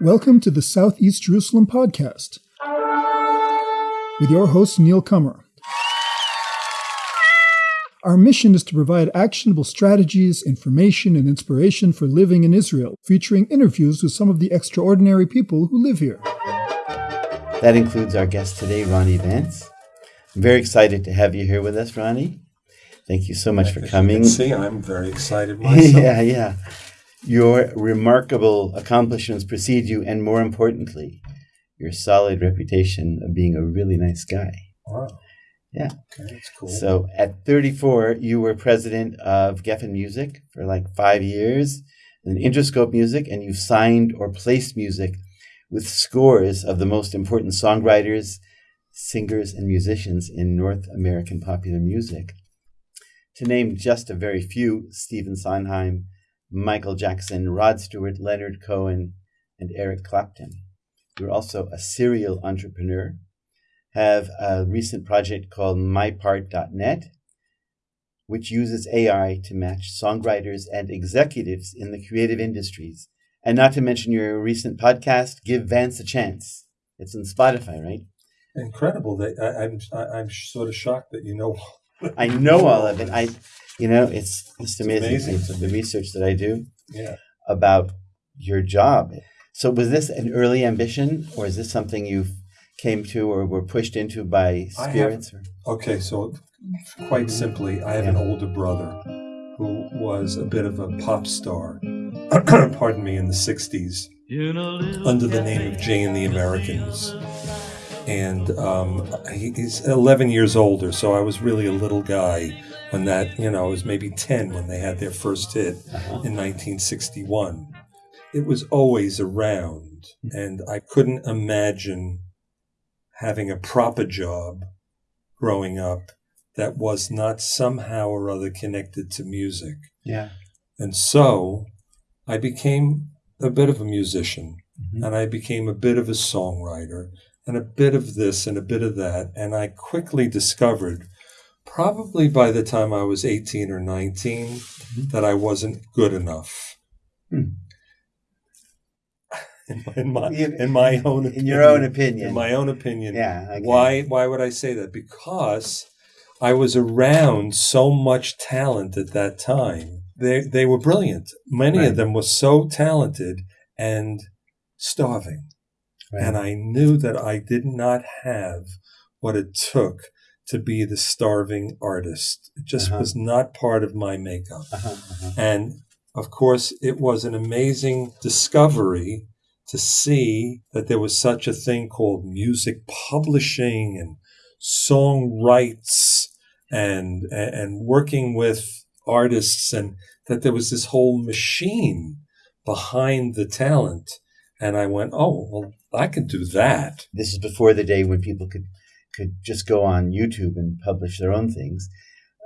Welcome to the Southeast Jerusalem podcast with your host, Neil Kummer. Our mission is to provide actionable strategies, information, and inspiration for living in Israel, featuring interviews with some of the extraordinary people who live here. That includes our guest today, Ronnie Vance. I'm very excited to have you here with us, Ronnie. Thank you so much for coming. see, I'm very excited myself. yeah, yeah. Your remarkable accomplishments precede you, and more importantly, your solid reputation of being a really nice guy. Wow. Yeah. Okay, that's cool. So at 34, you were president of Geffen Music for like five years, and Interscope Music, and you've signed or placed music with scores of the most important songwriters, singers, and musicians in North American popular music. To name just a very few, Stephen Sondheim, Michael Jackson, Rod Stewart, Leonard Cohen, and Eric Clapton. You're also a serial entrepreneur, have a recent project called mypart.net, which uses AI to match songwriters and executives in the creative industries. And not to mention your recent podcast, Give Vance a Chance. It's on Spotify, right? Incredible. That I'm I'm sort of shocked that you know. I know all of it. I, you know, it's just It's amazing, amazing. the research that I do Yeah. about your job. So, was this an early ambition, or is this something you came to or were pushed into by I have- spirits? Okay, so quite simply, I have an older brother who was a bit of a pop star. pardon me, in the '60s, under the name of Jay and the Americans. And um, he's 11 years older, so I was really a little guy when that, you know, I was maybe 10 when they had their first hit Uh-huh. in 1961. It was always around, and I couldn't imagine having a proper job growing up that was not somehow or other connected to music. Yeah. And so I became a bit of a musician Mhm. and I became a bit of a songwriter and a bit of this and a bit of that. And I quickly discovered, probably by the time I was 18 or 19, that I wasn't good enough. Hmm. In my, in my, in my own In your own opinion. in my own opinion. Yeah. okay. Why why would I say that? Because I was around so much talent at that time. They they were brilliant. Many Right. of them were so talented and starving. Right. And I knew that I did not have what it took to be the starving artist. It just Uh-huh. was not part of my makeup. Uh-huh, uh-huh. And of course, it was an amazing discovery to see that there was such a thing called music publishing and song rights and, and, and working with artists and that there was this whole machine behind the talent. And I went, oh, well, I could do that. This is before the day when people could could just go on YouTube and publish their own things.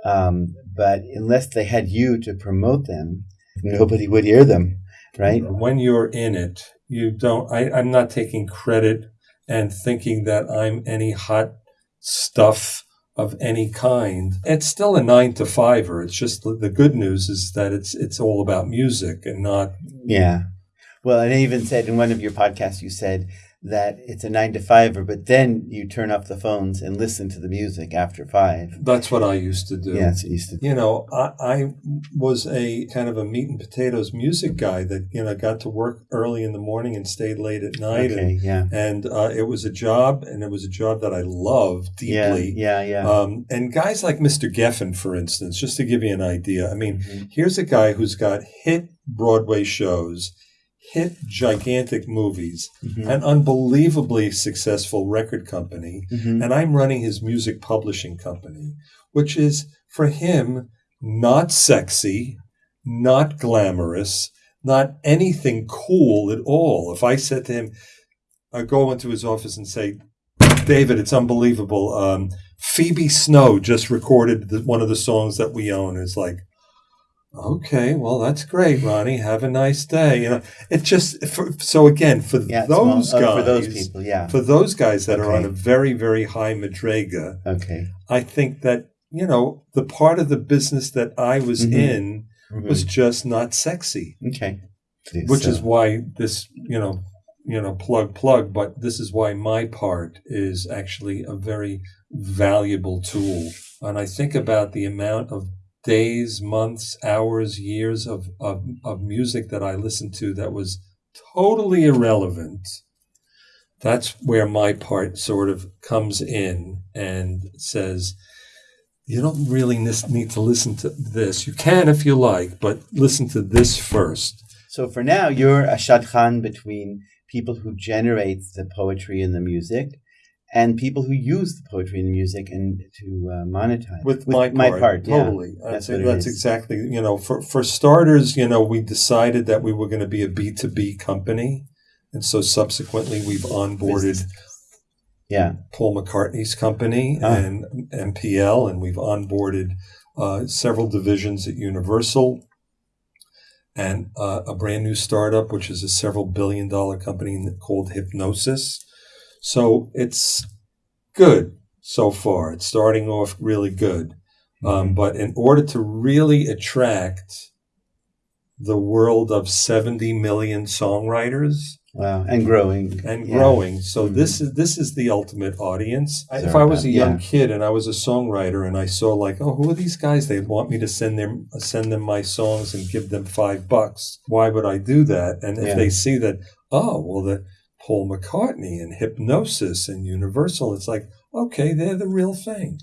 Um, but unless they had you to promote them, nobody would hear them, right? When you're in it, you don't, I, I'm not taking credit and thinking that I'm any hot stuff of any kind. It's still a nine to fiver. It's just the the good news is that it's, it's all about music and not, Yeah. Well, and I even said in one of your podcasts, you said that it's a nine to fiver, but then you turn off the phones and listen to the music after five. that's what I used to do. Yeah, you used to you know, I, I was a kind of a meat and potatoes music guy that, you know, got to work early in the morning and stayed late at night. And, Okay, yeah. and uh, it was a job, and it was a job that I loved deeply. yeah, yeah. yeah. Um, and guys like Mr. Geffen, for instance, just to give you an idea, I mean, Mhm. here's a guy who's got hit Broadway shows, hit gigantic movies, Mhm. an unbelievably successful record company, Mhm. and I'm running his music publishing company, which is for him not sexy, not glamorous, not anything cool at all. If I said to him, I go into his office and say, David, it's unbelievable. Um, Phoebe Snow just recorded the, one of the songs that we own. It's like, okay, well, that's great, Ronnie. Have a nice day. You know, it just for, so again for yeah, small- those oh, guys, for those people, yeah. for those guys that are on a very, very high madrega, Okay. I think that, you know, the part of the business that I was Mhm. in Mhm. was just not sexy, okay. which So- is why this, you know, you know, plug, plug, but this is why my part is actually a very valuable tool. And I think about the amount of days, months, hours, years of, of, of music that I listened to that was totally irrelevant. That's where my part sort of comes in and says, you don't really need to listen to this. You can if you like, but listen to this first. So for now, you're a shadchan between people who generate the poetry and the music and people who use the poetry and music and to uh, monetize with, with my, part, my part totally yeah, that's, that's, that's exactly you know for for starters you know we decided that we were going to be a b2b company and so subsequently we've onboarded Business. yeah paul mccartney's company ah. and mpl and we've onboarded uh, several divisions at universal and uh, a brand new startup, which is a several billion dollar company called Hipgnosis. So it's good so far. It's starting off really good. Um, mm-hmm. but in order to really attract the world of 70 million songwriters, Wow, and growing and yeah. growing. So mm-hmm. this is this is the ultimate audience. Sorry if I was a young yeah. kid and I was a songwriter and I saw like, oh, who are these guys? They want me to send them send them my songs and give them five bucks. Why would I do that? And if yeah. they see that, oh, well, the Paul McCartney and Hipgnosis and Universal, it's like, okay, they're the real thing.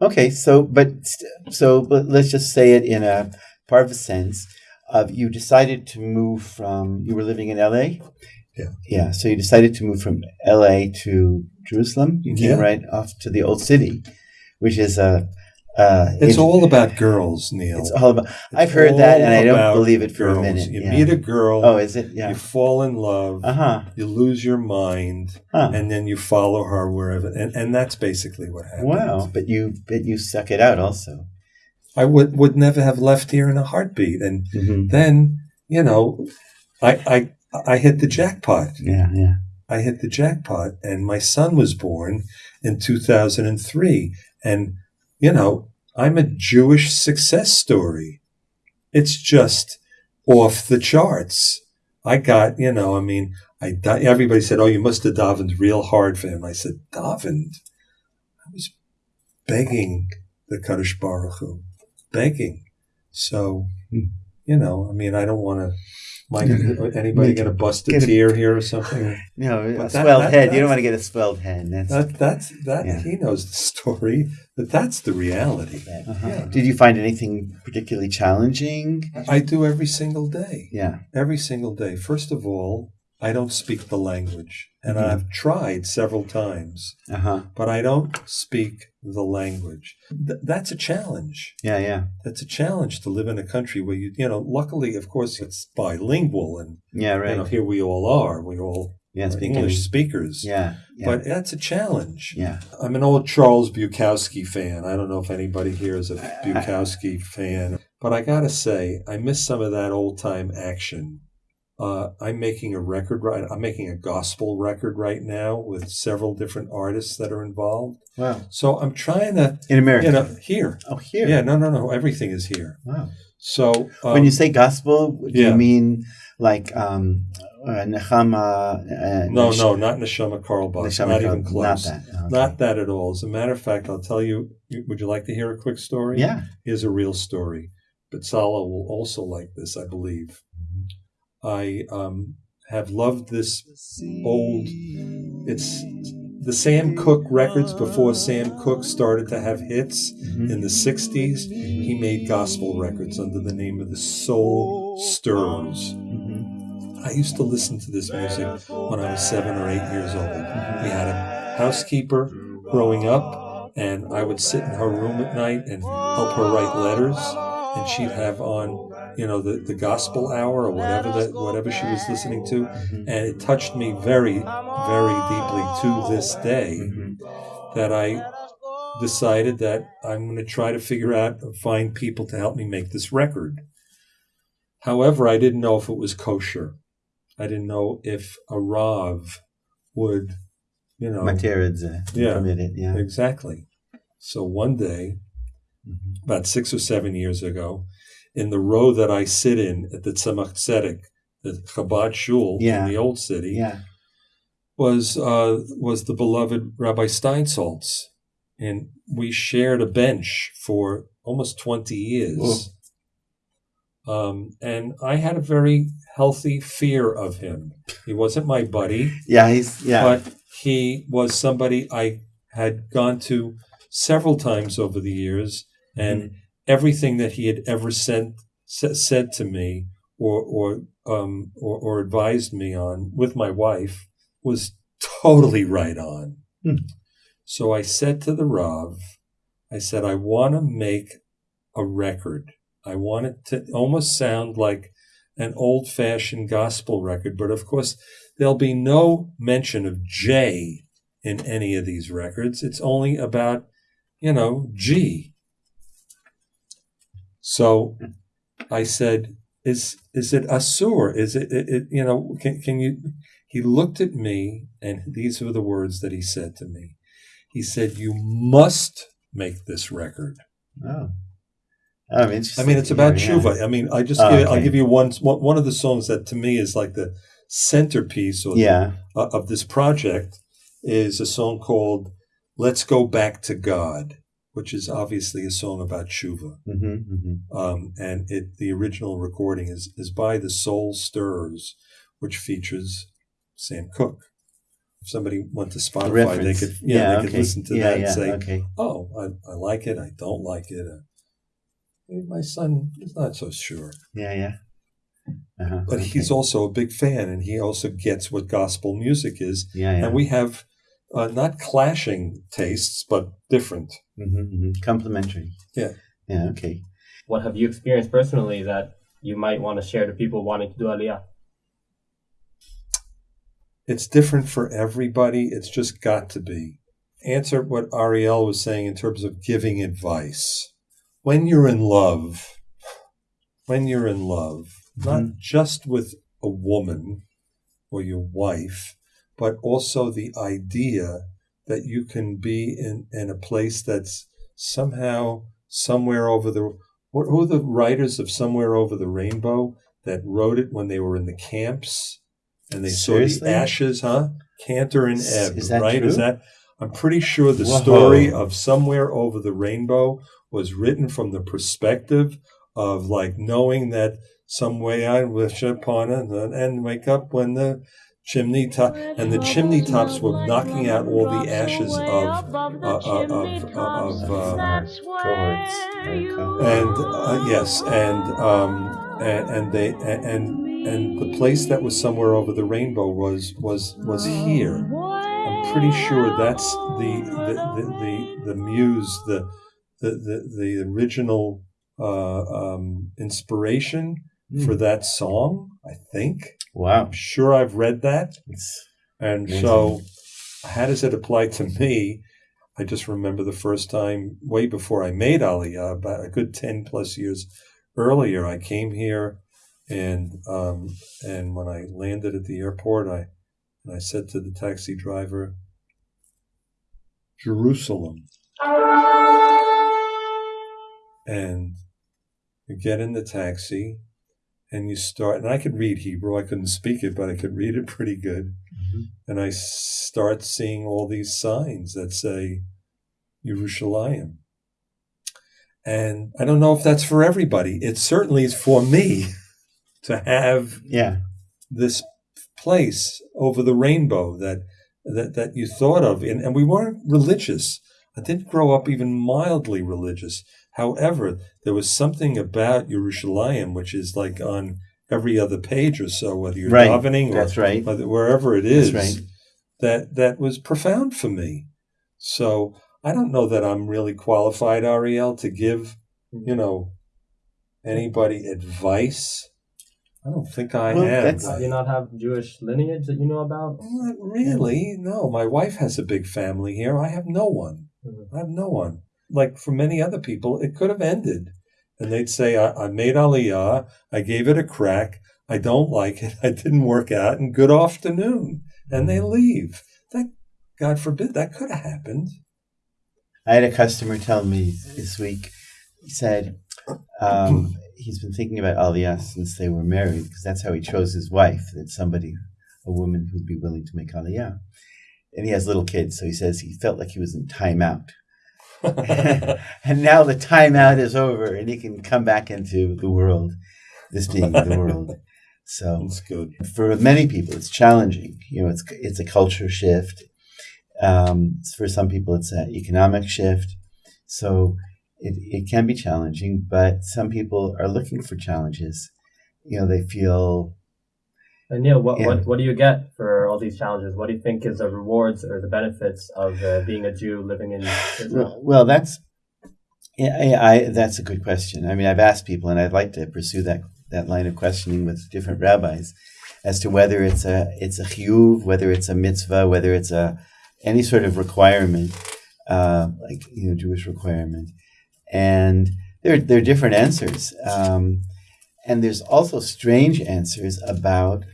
Okay, so but so but let's just say it in a part of a sense of you decided to move from you were living in LA yeah. Yeah. So you decided to move from LA to Jerusalem. You came yeah. right off to the old city, which is a. Uh, it's all about girls, Neil. It's all about. It's I've heard that, and I don't believe it for girls. a minute. You yeah. meet a girl. Oh, is it? Yeah. You fall in love. Uh huh. You lose your mind, huh. and then you follow her wherever, and, and that's basically what happens. Wow! But you, but you suck it out also. I would would never have left here in a heartbeat, and mm-hmm. then you know, I I I hit the jackpot. Yeah, yeah. I hit the jackpot, and my son was born in 2003. And, you know, I'm a Jewish success story. It's just off the charts. I got, you know, I mean, I everybody said, "Oh, you must have davened real hard for him." I said, "Davened." I was begging the Kadosh Baruch Hu, begging. So, you know, I mean, I don't want to might anybody get a busted tear here or something? No, but a that, swelled that, head. You don't want to get a swelled head. That's that, that's that. Yeah. He knows the story, but that's the reality. Uh-huh. Yeah. Did you find anything particularly challenging? I do every single day. Yeah, every single day. First of all, I don't speak the language, and mm-hmm. I've tried several times, uh-huh. but I don't speak the language. Th- that's a challenge. Yeah, yeah. That's a challenge to live in a country where you, you know, luckily, of course, it's bilingual, and yeah, right. You know, here we all are. We all yeah, English speakers. Yeah, yeah, But that's a challenge. Yeah. I'm an old Charles Bukowski fan. I don't know if anybody here is a Bukowski fan, but I got to say, I miss some of that old time action uh, I'm making a record right. I'm making a gospel record right now with several different artists that are involved. Wow! So I'm trying to in America, you know, here. Oh, here. Yeah, no, no, no. Everything is here. Wow. So um, when you say gospel, do yeah. you mean like um, uh, Neshama? Uh, no, no, not Neshama Carlebach. Neshama not even close. Not that. Okay. Not that at all. As a matter of fact, I'll tell you. Would you like to hear a quick story? Yeah. Here's a real story. But Sala will also like this, I believe. I um, have loved this old. It's the Sam Cooke records before Sam Cooke started to have hits mm-hmm. in the 60s. He made gospel records under the name of the Soul Stirrers. I used to listen to this music when I was seven or eight years old. We had a housekeeper growing up, and I would sit in her room at night and help her write letters, and she'd have on you know the, the gospel hour or whatever that whatever she was listening to mm-hmm. and it touched me very very deeply to this day mm-hmm. that i decided that i'm going to try to figure out find people to help me make this record however i didn't know if it was kosher i didn't know if a rav would you know Materidze, yeah, permitted, yeah exactly so one day mm-hmm. about six or seven years ago in the row that I sit in at the Tzemach Tzedek, the Chabad Shul yeah. in the old city. Yeah. was uh, was the beloved Rabbi Steinsaltz, and we shared a bench for almost twenty years. Um, and I had a very healthy fear of him. He wasn't my buddy, Yeah, he's yeah. but he was somebody I had gone to several times over the years, and everything that he had ever said sa- said to me or or um or, or advised me on with my wife was totally right on. Hmm. So I said to the Rav, I said, I want to make a record. I want it to almost sound like an old fashioned gospel record, but of course, there'll be no mention of J in any of these records. It's only about, you know, G. So I said, is is it Asur? Is it, it, it you know, can, can you he looked at me and these were the words that he said to me. He said, You must make this record. oh. Oh, interesting. I mean, it's about Yeah, yeah. tshuva. I mean, I just Oh, give, I'll give you one, one of the songs that to me is like the centerpiece or Yeah. uh, of this project is a song called "Let's Go Back to God," which is obviously a song about tshuva. hmm hmm Um, and it the original recording is is by the Soul Stirrers, which features Sam Cooke. If somebody went to The Spotify, they reference. could yeah, they okay. could listen to yeah, that yeah, and say, okay. "Oh, I, I like it. I don't like it." Uh, my son is not so sure, Yeah, yeah. Uh-huh. but okay. he's also a big fan, and he also gets what gospel music is. yeah, yeah. And we have uh, not clashing tastes, but different. hmm hmm Complementary. Yeah. Yeah. Okay. What have you experienced personally that you might want to share to people wanting to do Aliyah? It's different for everybody. It's just got to be. Answer what Ariel was saying in terms of giving advice. When you're in love, when you're in love, mm-hmm. not just with a woman or your wife, but also the idea that you can be in, in a place that's somehow somewhere over the what who are the writers of Somewhere Over the Rainbow that wrote it when they were in the camps and they saw Seriously? the ashes, huh? Kander and Ebb, right? Is that I'm pretty sure the Whoa. story of Somewhere Over the Rainbow was written from the perspective of like knowing that some way I wish upon it and, and wake up when the chimney top and the chimney tops were knocking out all the ashes of uh, uh, of of uh, and uh, yes and um and, and they and and the place that was somewhere over the rainbow was was was here. I'm pretty sure that's the the the, the, the muse the, the the the original uh um inspiration Hmm. for that song i think Wow. i'm sure i've read that It's, and Amazing. so, how does it apply to me? I just remember the first time, way before I made Aliyah, about a good 10 plus years earlier, I came here and um, and when I landed at the airport, I, and I said to the taxi driver, Jerusalem. And you get in the taxi and you start, and I could read Hebrew. I couldn't speak it, but I could read it pretty good Mhm. and I start seeing all these signs that say Yerushalayim. And I don't know if that's for everybody. It certainly is for me to have yeah. this place over the rainbow that that, that you thought of. And, and we weren't religious. I didn't grow up even mildly religious. However, there was something about Yerushalayim, which is like on every other page or so, whether you're Right. davening or That's right. whether- wherever it is, That's right. that that was profound for me. So I don't know that I'm really qualified, Ariel, to give you know anybody advice. I don't think I Well, am. that's- Do you not have Jewish lineage that you know about? Not really. No, my wife has a big family here. I have no one. Mhm. I have no one. Like for many other people, it could have ended. And they'd say, I, I made Aliyah. I gave it a crack. I don't like it. I didn't work out. And good afternoon. And they leave. That, God forbid, that could have happened. I had a customer tell me this week. He said um, he's been thinking about Aliyah since they were married because that's how he chose his wife. That somebody, a a woman who'd be willing to make aliyah. And he has little kids, so he says he felt like he was in timeout. and now the timeout is over, and he can come back into the world, this being the world. So That's good. for many people, it's challenging. You know, it's it's a culture shift. Um, for some people, it's an economic shift. So it, it can be challenging, but some people are looking for challenges. You know, they feel And Neil, what, Yeah. what what do you get for all these challenges? What do you think is the rewards or the benefits of uh, being a Jew living in Israel? well. that's yeah, I, I, that's a good question. I mean, I've asked people, and I'd like to pursue that that line of questioning with different rabbis as to whether it's a it's a chiyuv, whether it's a mitzvah, whether it's a any sort of requirement, uh, like you know Jewish requirement, and there there are different answers, um, and there's also strange answers about.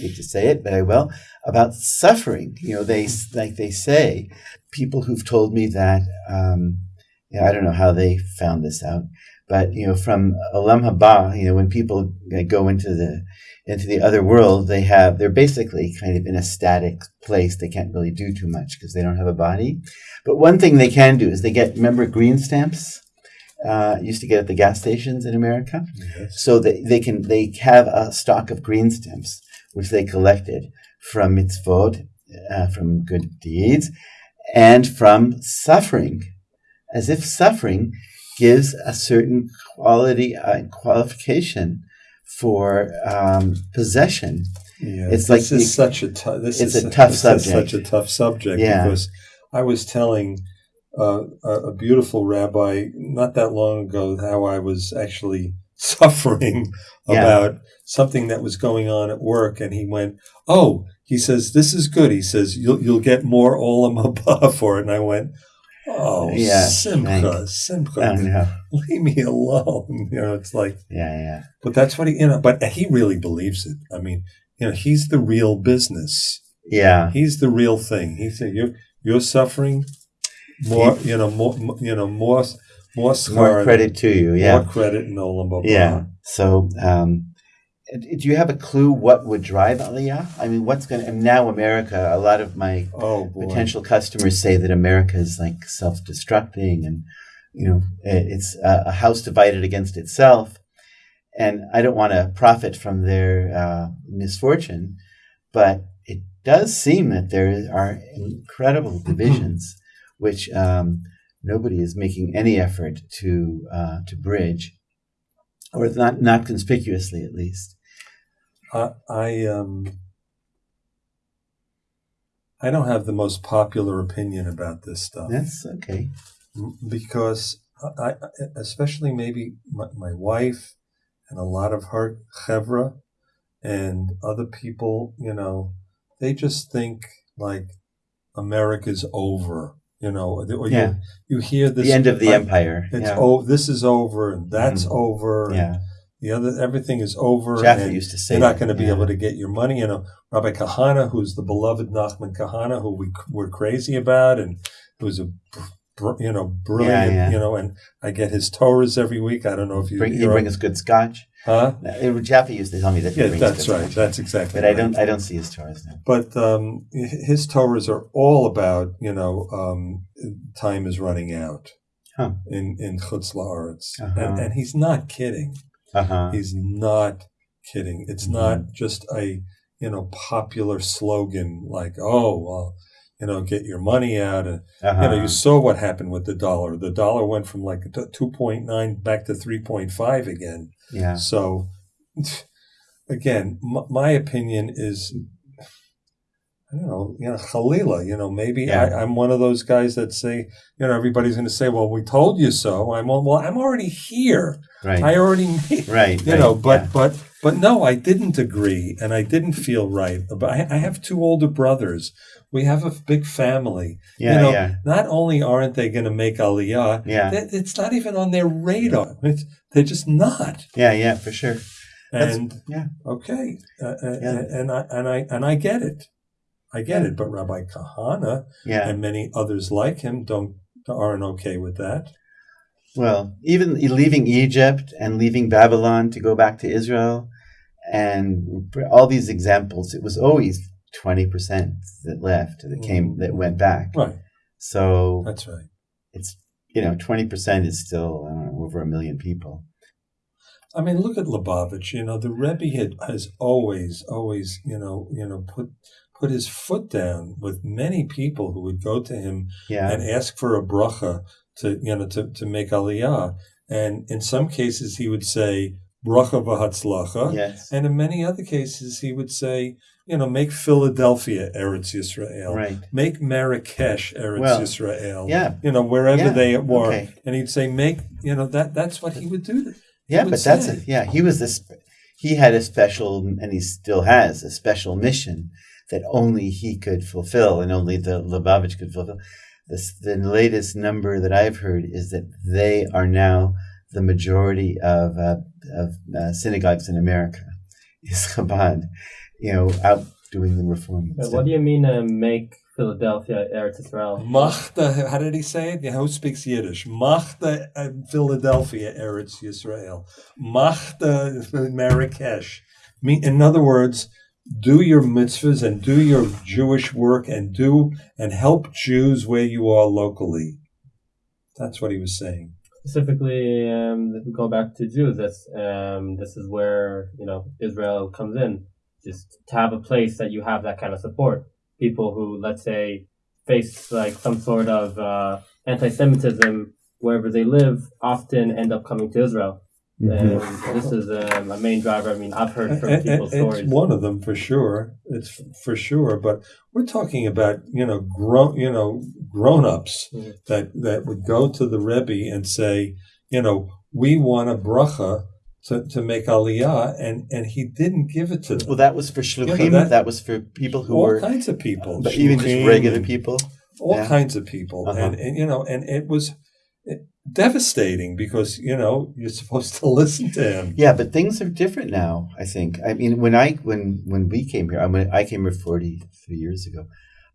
Hate to say it, but I will about suffering. You know, they like they say people who've told me that. Um, you know, I don't know how they found this out, but you know, from Olam Haba, you know, when people go into the into the other world, they have they're basically kind of in a static place. They can't really do too much because they don't have a body. But one thing they can do is they get remember green stamps. Uh, used to get at the gas stations in America, Yes. so they, they can they have a stock of green stamps which they collected from mitzvot, uh, from good deeds, and from suffering, as if suffering gives a certain quality uh, qualification for um, possession. Yeah, It's this like is the- such a. This it's is a tough this is subject. such a tough subject Yeah. because I was telling uh, a, a beautiful rabbi not that long ago how I was actually suffering Yeah. about something that was going on at work, and he went, "Oh," he says, "This is good." He says, "You'll you'll get more olam haba for it," and I went. Oh, Yeah, Simcha, Simcha, I don't leave me alone. You know, it's like, Yeah, yeah. but that's what he, you know, but he really believes it. I mean, you know, he's the real business. Yeah. He's the real thing. He said, "You're you're suffering more. You know more. You know more. More, More credit to you. Yeah. More credit in Olam Yeah. So, um, do you have a clue what would drive Aliyah? I mean, what's going to, now America, a lot of my Oh potential customers say that America is like self destructing and, you know, it's a, a house divided against itself. And I don't want to profit from their uh, misfortune, but it does seem that there are incredible divisions, which um, nobody is making any effort to uh, to bridge, or not not conspicuously at least. I, I um. I don't have the most popular opinion about this stuff. That's okay. because I, I especially maybe my, my wife and a lot of her chevra and other people, you know, they just think like America's over, you know, or you, Yeah. you hear this the end of the like, empire. It's yeah. oh, this is over and that's Mhm. over. and yeah. the other everything is over. Jaffa and used to say you're not going to be yeah. able to get your money. You know, Rabbi Kahana, who's the beloved Nachman Kahana, who we were crazy about, and who's a you know brilliant. yeah. You know, and I get his Torahs every week. I don't know if you Bring, he you're- bring us good scotch. huh? Uh, Jaffa used to tell me that. Yeah, that's right. scotch. That's exactly. But I don't. I don't see his Torahs now. But um, his Torahs are all about you know um, time is running out Huh. in in Chutz La'aretz, Uh-huh. and, and he's not kidding. Uh huh. He's not kidding. It's Mhm. not just a you know popular slogan like oh well you know get your money out and Uh-huh. you know you saw what happened with the dollar. The dollar went from like two point nine back to three point five again. yeah. So again, m- my opinion is. I don't know, you know, Khalila, you know, maybe Yeah. I, I'm one of those guys that say, you know, everybody's going to say, well, we told you so. I'm, well, I'm already here. Right. I already made, right. you right, know but yeah. but but no i didn't agree and i didn't feel right but I, I have two older brothers we have a big family Yeah. you know yeah. not only aren't they going to make aliyah Yeah. it- it's not even on their radar it's, they're just not Yeah. Yeah. For sure. That's- and yeah. okay uh, uh, Yeah. and i and i and i get it i get it but rabbi kahana Yeah. and many others like him don't aren't okay with that Well, even leaving Egypt and leaving Babylon to go back to Israel, and all these examples, it was always twenty percent that left that mm. came that went back. Right. So That's right. it's you know twenty percent is still I don't know over a million people. I mean, look at Lubavitch. You know, the Rebbe had, has always, always, you know, you know, put put his foot down with many people who would go to him Yeah, and ask for a bracha to, you know, to, to make aliyah. And in some cases, he would say bracha v'hatzlacha. yes, And in many other cases, he would say, you know, make Philadelphia Eretz Yisrael. right. Make Marrakesh Eretz Well, Yisrael. Yeah, You know, wherever Yeah, they were. okay. And he'd say, make, you know, that that's what he would do. yeah, would but that's a, yeah. He was this. He had a special, and he still has a special mission that only he could fulfill, and only the Lubavitch could fulfill. This, the latest number that I've heard is that they are now the majority of uh, of uh, synagogues in America. Is Chabad, you know, out doing the reform. What do you mean uh, make Philadelphia Eretz Israel? Machta, how did he say it? Yeah, who speaks Yiddish? Machta uh, Philadelphia Eretz Israel. Machta Marrakesh. In other words, do your mitzvahs and do your Jewish work and do and help Jews where you are locally. That's what he was saying. Specifically, um, if we go back to Jews, that's um, this is where you know Israel comes in. Just to have a place that you have that kind of support. People who, let's say, face like some sort of uh, anti-Semitism wherever they live, often end up coming to Israel. Mhm. And this is um, a main driver. I mean, I've heard from And- people's and- stories. It's one of them for sure. It's f- for sure. But we're talking about you know grown you know grown ups Mhm. that that would go to the Rebbe and say, you know, we want a bracha to, to make aliyah, and and he didn't give it to them. Well, that was for shluchim. that- that, was for people who all were, kinds of people, but even just regular people. all yeah. kinds of people, Uh-huh. and, and you know, and it was devastating because you know you're supposed to listen to him. Yeah, but things are different now. I think. I mean, when I when when we came here, I mean, I came here forty three years ago.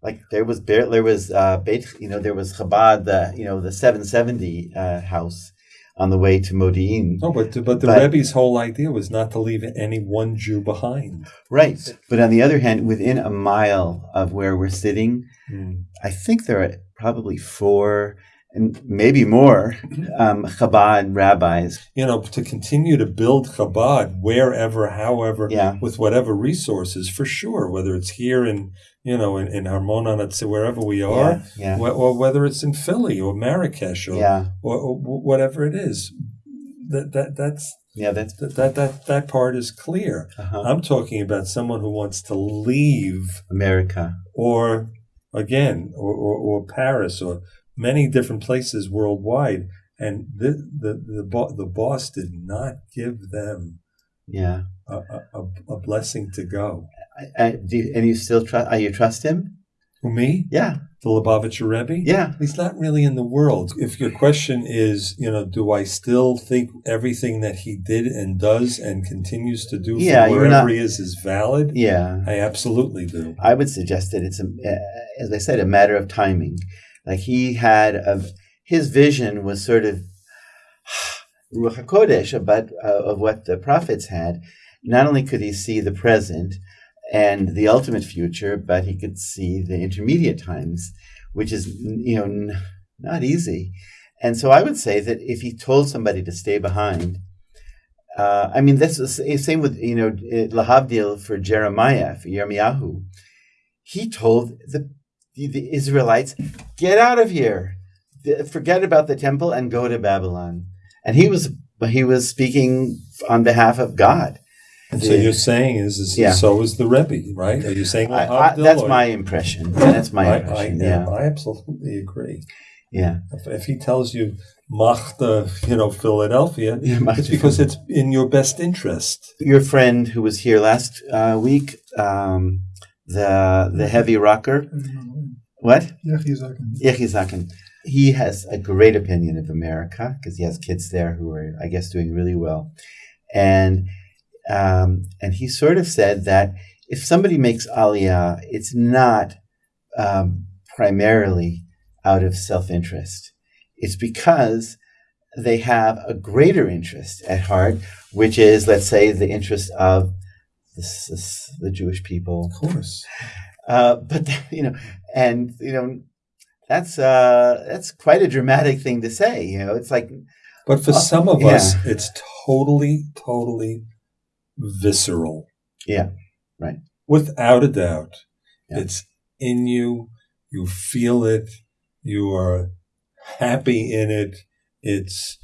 Like there was bare, there was uh, Beit, you know, there was Chabad, the you know the seven seventy uh, house on the way to Modi'in. No, but but the But- Rebbe's whole idea was not to leave any one Jew behind. Right, but on the other hand, within a mile of where we're sitting, I think there are probably four and maybe more um, Chabad rabbis. You know, to continue to build Chabad wherever, however, Yeah, with whatever resources, for sure. Whether it's here in you know in, in Harmon, wherever we are, yeah, wh- or whether it's in Philly or Marrakesh or, yeah, or, or whatever it is. That that that's yeah. That's that that that, that part is clear. uh-huh. I'm talking about someone who wants to leave America. or again or, or, or Paris or many different places worldwide and the the the, bo- the boss did not give them Yeah. a, a, a- blessing to go. I, I, do you, and you still trust? Are you trust him? Who me? Yeah, The Lubavitcher Rebbe? yeah. He's not really in the world. If your question is, you know, do I still think everything that he did and does and continues to do Yeah, wherever not- he is is valid? Yeah, I absolutely do. I would suggest that it's a, uh, as I said, a matter of timing. Like he had a, his vision was sort of Ruach Hakodesh, but uh, of what the prophets had. Not only could he see the present and the ultimate future, but he could see the intermediate times, which is you know not easy. And so I would say that if he told somebody to stay behind, uh, I mean that's the same with you know eh, Lahavdil for Jeremiah for Yirmiyahu. He told the the, the Israelites, "Get out of here, forget about the temple, and go to Babylon." And he was he was speaking on behalf of God. And so you're saying is, is Yeah. so is the Rebbe, right? Are you saying I, I, that's or- my impression. That's my I, I, impression. yeah, yeah, I absolutely agree. yeah. If, if he tells you Machta, you know, Philadelphia, Yeah, it's because it's in your best interest. Your friend who was here last uh, week, um, the the heavy rocker. What? Yechi Zaken. He has a great opinion of America because he has kids there who are, I guess, doing really well, and um, and he sort of said that if somebody makes Aliyah, it's not um, primarily out of self interest. It's because they have a greater interest at heart, which is, let's say, the interest of this, this, the Jewish people. Of course. Uh, but you know, and you know, that's uh, that's quite a dramatic thing to say. You know, it's like, But for Uh, some of yeah. us, it's totally, totally visceral. Yeah, right. Without a doubt. Yeah. It's in you. You feel it. You are happy in it. It's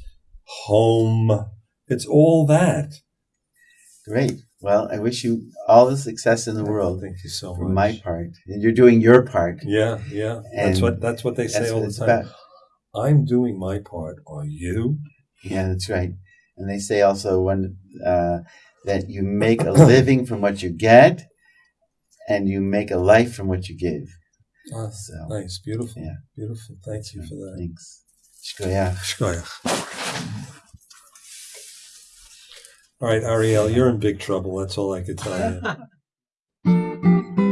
home. It's all that. great. Well, I wish you all the success in the world. Thank you so For much. my part, and you're doing your part. Yeah, yeah. that's what that's what they say all the time. about. I'm doing my part. Are you? Yeah, that's right. And they say also when uh, that you make a living from what you get, and you make a life from what you give. Ah, So nice, beautiful, Yeah. beautiful. Thank you for that. thanks. Shkoyach. Shkoyach. All right, Ariel, you're in big trouble. That's all I could tell you.